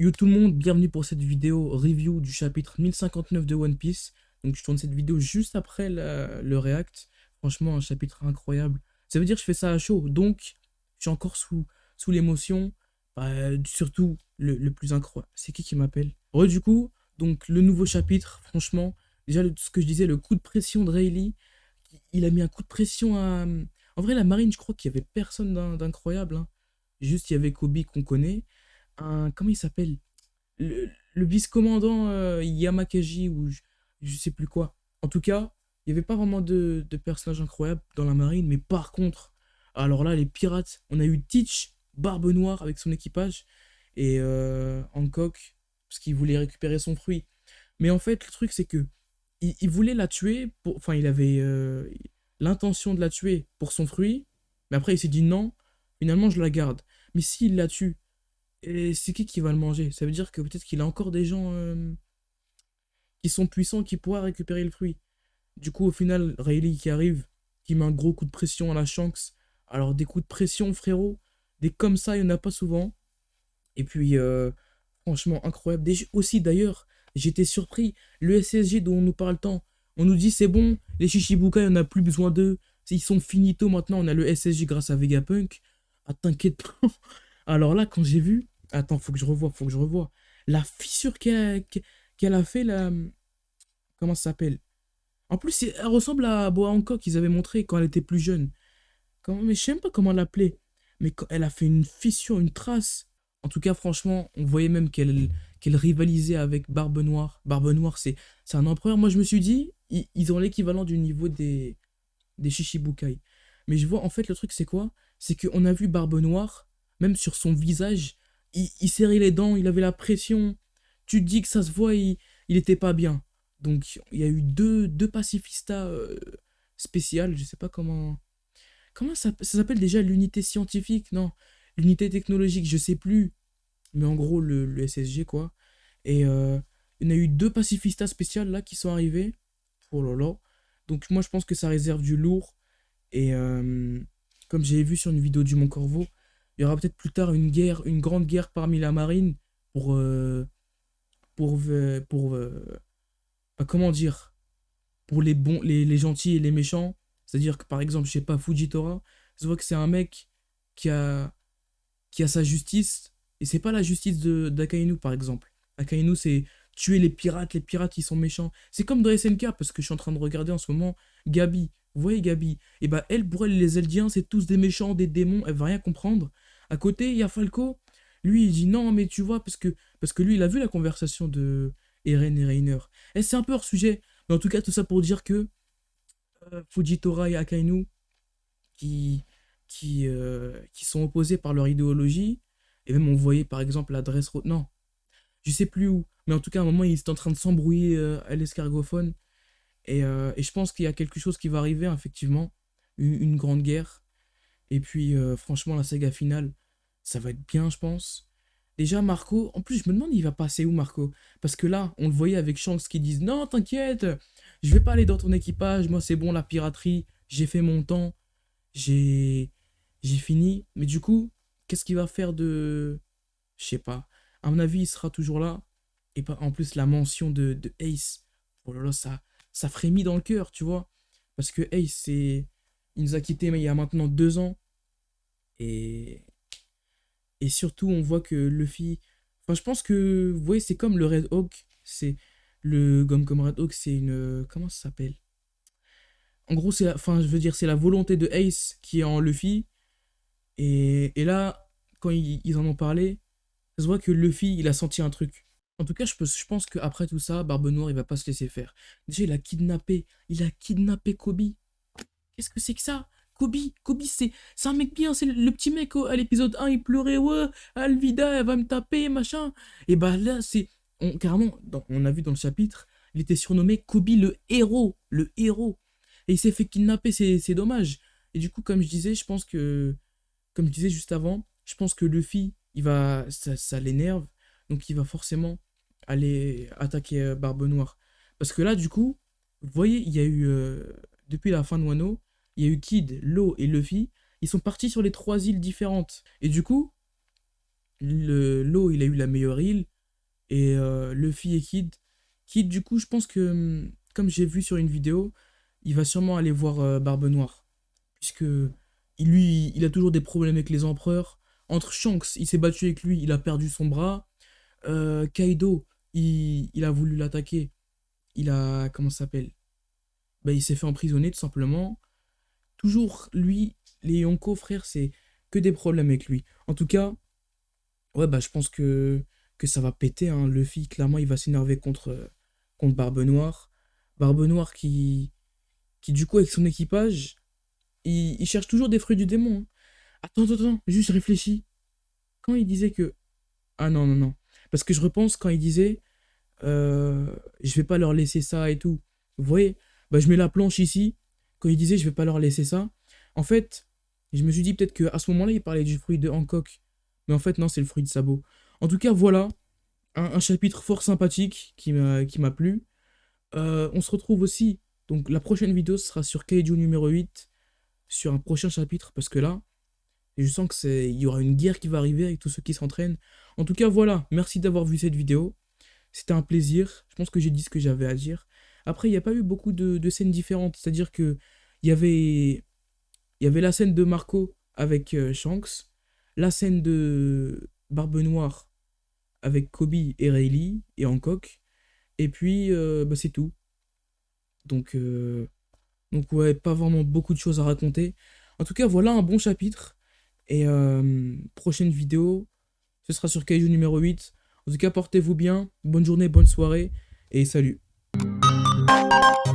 Yo tout le monde, bienvenue pour cette vidéo review du chapitre 1059 de One Piece. Donc je tourne cette vidéo juste après le react. Franchement, un chapitre incroyable. Ça veut dire que je fais ça à chaud, donc je suis encore sous, sous l'émotion. Bah, surtout, le, plus incroyable. C'est qui qui m'appelle? Ouais, du coup, donc le nouveau chapitre, franchement, déjà ce que je disais, le coup de pression de Rayleigh, il a mis un coup de pression à... En vrai, la marine, je crois qu'il y avait personne d'incroyable. Hein. Juste, il y avait Kobe qu'on connaît comment il s'appelle? Le, vice-commandant euh, Yamakaji ou je, sais plus quoi. En tout cas, il n'y avait pas vraiment de, personnages incroyables dans la marine, mais par contre, alors là, les pirates, on a eu Teach, Barbe Noire avec son équipage, et euh, Hancock, parce qu'il voulait récupérer son fruit. Mais en fait, le truc, c'est que il, voulait la tuer, pour, enfin, il avait euh, l'intention de la tuer pour son fruit, mais après, il s'est dit non, finalement, je la garde. Mais s'il la tue et c'est qui qui va le manger? Ça veut dire que peut-être qu'il a encore des gens qui sont puissants qui pourraient récupérer le fruit. Du coup, au final, Rayleigh qui arrive, qui met un gros coup de pression à la Shanks. Alors, des coups de pression, frérot, des comme ça, il n'y en a pas souvent. Et puis, euh, franchement, incroyable. aussi, d'ailleurs, j'étais surpris. Le SSG dont on nous parle tant, on nous dit c'est bon, les Shichibukai, on n'a plus besoin d'eux. Ils sont finito maintenant, on a le SSG grâce à Vegapunk. Ah, t'inquiète pas. Alors là, quand j'ai vu, Attends, faut que je revoie, faut que je revoie. La fissure qu'elle a, fait, là... Comment ça s'appelle? En plus, elle ressemble à Boa Hancock qu'ils avaient montré quand elle était plus jeune. Mais je sais même pas comment l'appeler. Mais elle a fait une fissure, une trace. En tout cas, franchement, on voyait même qu'elle qu'elle rivalisait avec Barbe Noire. Barbe Noire, c'est un empereur. Moi, je me suis dit, ils, ont l'équivalent du niveau des, des Shishibukai. Mais je vois, en fait, le truc, c'est quoi? C'est qu'on a vu Barbe Noire, même sur son visage, il, serrait les dents, il avait la pression. Tu te dis que ça se voit, il, il était pas bien. Donc il y a eu deux, deux pacifistas euh, spéciales, je sais pas comment... Comment ça, s'appelle déjà l'unité scientifique? Non, l'unité technologique, je sais plus. Mais en gros, le, SSG, quoi. Et euh, il y en a eu deux pacifistas spéciales, là, qui sont arrivés. Oh là là. Donc moi, je pense que ça réserve du lourd. Et euh, comme j'ai vu sur une vidéo du Mont Corvo, il y aura peut-être plus tard une guerre, une grande guerre parmi la marine pour, euh, pour, euh, pour, euh, bah, comment dire, pour les bons, les, gentils et les méchants. C'est-à-dire que par exemple, je sais pas, Fujitora, je vois que c'est un mec qui a, qui a sa justice, et c'est pas la justice d'Akainu par exemple. Akainu, c'est tuer les pirates, les pirates qui sont méchants. C'est comme dans SNK, parce que je suis en train de regarder en ce moment Gabi. Vous voyez Gabi? Et eh bah elle, pour elle, les Eldiens, c'est tous des méchants, des démons, elle va rien comprendre. À côté, il y a Falco. Lui, il dit non, mais tu vois, parce que, lui, il a vu la conversation de Eren et Reiner. Et c'est un peu hors sujet. Mais en tout cas, tout ça pour dire que euh, Fujitora et Akainu, euh, qui sont opposés par leur idéologie, et même on voyait par exemple l'adresse... Non, je sais plus où. Mais en tout cas, à un moment, ils étaient en train de s'embrouiller euh, à l'escargophone. Et, je pense qu'il y a quelque chose qui va arriver, effectivement. une grande guerre. Et puis, euh, franchement, la saga finale, ça va être bien, je pense. Déjà, Marco, en plus, je me demande, il va passer où, Marco? Parce que là, on le voyait avec Shanks qui disent Non, t'inquiète, je vais pas aller dans ton équipage, moi, c'est bon, la piraterie, j'ai fait mon temps, j'ai j'ai fini. Mais du coup, qu'est-ce qu'il va faire de. Je sais pas. À mon avis, il sera toujours là. Et en plus, la mention de, de Ace, oh là là, ça, ça frémit dans le cœur, tu vois. Parce que Ace, c'est. Il nous a quittés mais il y a maintenant deux ans. Et, et surtout, on voit que Luffy... Enfin, je pense que, vous voyez, c'est comme le Red Hawk. C'est le gomme comme Red Hawk, c'est une... Comment ça s'appelle? En gros, c'est la... Enfin, je veux dire, c'est la volonté de Ace qui est en Luffy. Et, et là, quand ils, en ont parlé, ça se voit que Luffy, il a senti un truc. En tout cas, je, peux, je pense qu'après tout ça, Barbe Noire, il va pas se laisser faire. Déjà, il a kidnappé, il a kidnappé Kobe. Qu'est-ce que c'est que ça? Kobe, Kobe, c'est un mec bien, c'est le, petit mec à l'épisode 1, il pleurait, ouais, Alvida, elle va me taper, machin. Et bah là, c'est. Carrément, on a vu dans le chapitre, il était surnommé Kobe le héros, le héros. Et il s'est fait kidnapper, c'est dommage. Et du coup, comme je disais, je pense que. Comme je disais juste avant, je pense que Luffy, il va. Ça, l'énerve. Donc il va forcément aller attaquer euh, Barbe Noire. Parce que là, du coup, vous voyez, il y a eu. Euh, depuis la fin de Wano, il y a eu Kid, Lo et Luffy, ils sont partis sur les trois îles différentes. Et du coup, le Lo, il a eu la meilleure île. Et euh, Luffy et Kid. Kid, du coup, je pense que, hum, comme j'ai vu sur une vidéo, il va sûrement aller voir euh, Barbe Noire. Puisque lui, il a toujours des problèmes avec les empereurs. Entre Shanks, il s'est battu avec lui, il a perdu son bras. Euh, Kaido, il, a voulu l'attaquer. Il a. Comment ça s'appelle? Bah, Il s'est fait emprisonner tout simplement. Toujours, lui, les Yonko, frère, c'est que des problèmes avec lui. En tout cas, ouais, bah, je pense que, que ça va péter. Hein. Luffy, clairement, il va s'énerver contre, contre Barbe Noire. Barbe Noire qui, qui, du coup, avec son équipage, il, cherche toujours des fruits du démon. Hein. Attends, attends, attends, juste réfléchis. Quand il disait que. Ah non, non, non. Parce que je repense quand il disait. Euh, je vais pas leur laisser ça et tout. Vous voyez bah, Je mets la planche ici. Quand il disait je vais pas leur laisser ça. En fait, je me suis dit peut-être qu'à ce moment-là, il parlait du fruit de Hancock. Mais en fait, non, c'est le fruit de sabot. En tout cas, voilà. Un, chapitre fort sympathique qui m'a plu. Euh, on se retrouve aussi. Donc, la prochaine vidéo sera sur Kaiju numéro 8. Sur un prochain chapitre. Parce que là, je sens qu'il y aura une guerre qui va arriver avec tous ceux qui s'entraînent. En tout cas, voilà. Merci d'avoir vu cette vidéo. C'était un plaisir. Je pense que j'ai dit ce que j'avais à dire. Après, il n'y a pas eu beaucoup de, scènes différentes. C'est-à-dire que il y avait il y avait la scène de Marco avec euh, Shanks, la scène de Barbe Noire avec Kobe et Rayleigh et Hancock, et puis euh, bah, c'est tout. Donc, euh, donc ouais, pas vraiment beaucoup de choses à raconter. En tout cas, voilà un bon chapitre. Et prochaine vidéo, ce sera sur Kaiju numéro 8. En tout cas, portez-vous bien. Bonne journée, bonne soirée. Et salut. Música